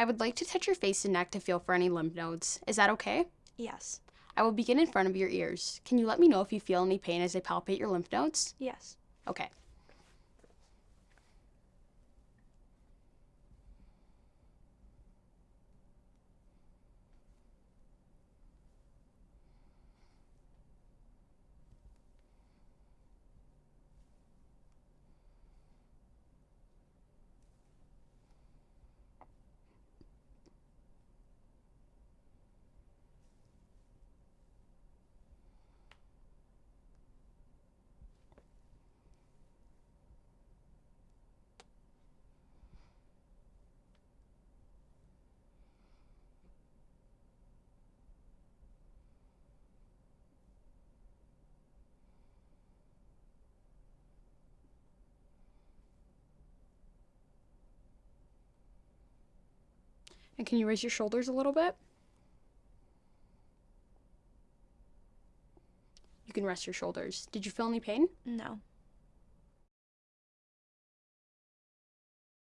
I would like to touch your face and neck to feel for any lymph nodes. Is that okay? Yes. I will begin in front of your ears. Can you let me know if you feel any pain as I palpate your lymph nodes? Yes. Okay. And can you raise your shoulders a little bit? You can rest your shoulders. Did you feel any pain? No.